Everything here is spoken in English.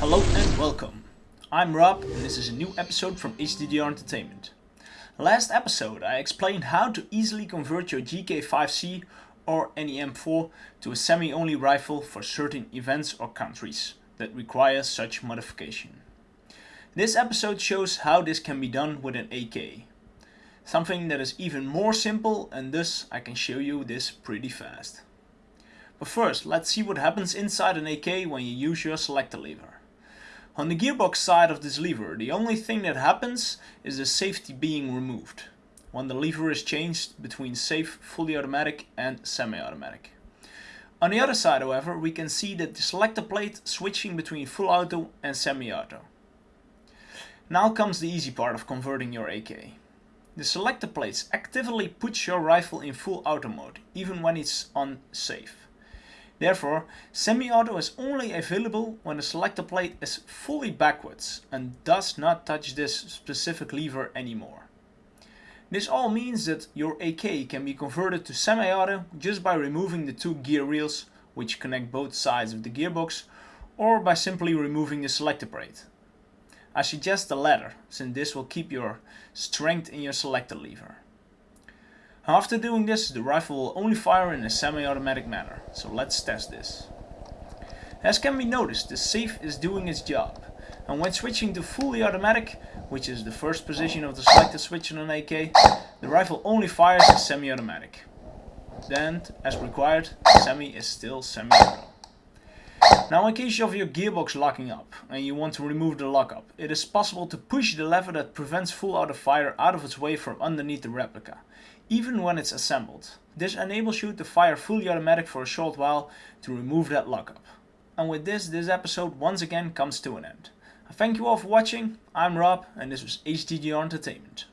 Hello and welcome. I'm Rob and this is a new episode from HDDR Entertainment. Last episode I explained how to easily convert your GK5C or NEM4 to a semi-only rifle for certain events or countries that require such modification. This episode shows how this can be done with an AK. Something that is even more simple and thus I can show you this pretty fast. But first, let's see what happens inside an AK when you use your selector lever. On the gearbox side of this lever, the only thing that happens is the safety being removed, when the lever is changed between safe, fully automatic and semi-automatic. On the other side, however, we can see that the selector plate switching between full auto and semi-auto. Now comes the easy part of converting your AK. The selector plates actively puts your rifle in full auto mode, even when it's on safe. Therefore, semi-auto is only available when the selector plate is fully backwards and does not touch this specific lever anymore. This all means that your AK can be converted to semi-auto just by removing the two gear reels which connect both sides of the gearbox or by simply removing the selector plate. I suggest the latter since this will keep your strength in your selector lever. After doing this, the rifle will only fire in a semi-automatic manner, so let's test this. As can be noticed, the safe is doing its job, and when switching to fully automatic, which is the first position of the selector switch on an AK, the rifle only fires in semi-automatic. Then, as required, semi is still semi-auto. Now in case of your gearbox locking up and you want to remove the lockup, it is possible to push the lever that prevents full auto fire out of its way from underneath the replica, even when it's assembled. This enables you to fire fully automatic for a short while to remove that lockup. And with this, this episode once again comes to an end. I thank you all for watching, I'm Rob and this was HDDR Entertainment.